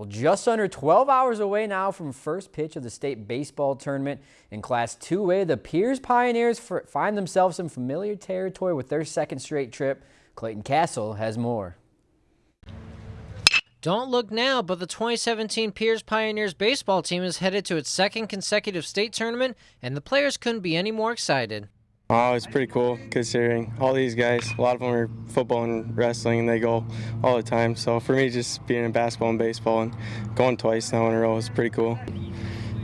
Well, just under 12 hours away now from first pitch of the state baseball tournament. In Class 2A, the Pierz Pioneers find themselves in familiar territory with their second straight trip. Clayton Castle has more. Don't look now, but the 2017 Pierz Pioneers baseball team is headed to its second consecutive state tournament, and the players couldn't be any more excited. Oh, it's pretty cool considering all these guys, a lot of them are football and wrestling and they go all the time. So for me, just being in basketball and baseball and going twice now in a row is pretty cool.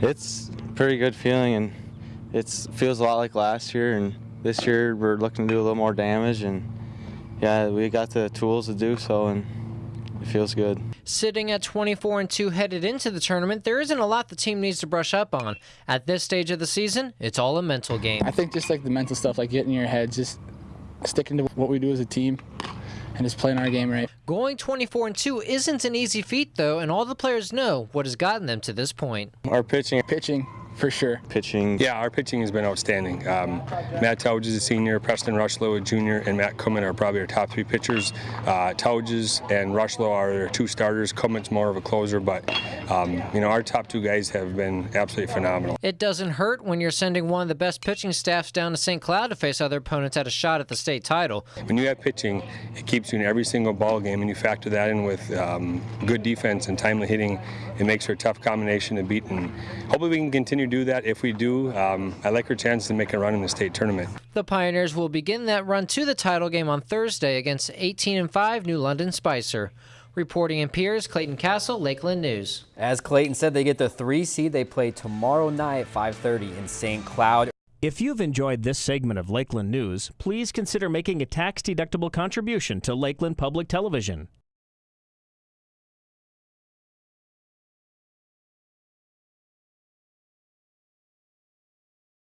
It's a pretty good feeling and it feels a lot like last year and this year we're looking to do a little more damage and yeah, we got the tools to do so and it feels good. Sitting at 24 and 2 headed into the tournament, there isn't a lot the team needs to brush up on. At this stage of the season, it's all a mental game. I think just like the mental stuff, like getting in your head, just sticking to what we do as a team and just playing our game right. Going 24 and 2 isn't an easy feat though, and all the players know what has gotten them to this point. Our pitching, pitching for sure. Pitching. Yeah, our pitching has been outstanding. Um, Matt Towge is a senior, Preston Rushlow a junior, and Matt Cummins are probably our top three pitchers. Uh, Towges and Rushlow are their two starters. Cummins more of a closer, but um, you know our top two guys have been absolutely phenomenal. It doesn't hurt when you're sending one of the best pitching staffs down to St. Cloud to face other opponents at a shot at the state title. When you have pitching, it keeps you in every single ball game, and you factor that in with um, good defense and timely hitting. It makes for a tough combination to beat, and hopefully we can continue do that. If we do, um, I like our chances to make a run in the state tournament. The Pioneers will begin that run to the title game on Thursday against 18 and 5 New London Spicer. Reporting in Pierz, Clayton Castle, Lakeland News. As Clayton said, they get the three seed. They play tomorrow night at 5:30 in St. Cloud. If you've enjoyed this segment of Lakeland News, please consider making a tax-deductible contribution to Lakeland Public Television.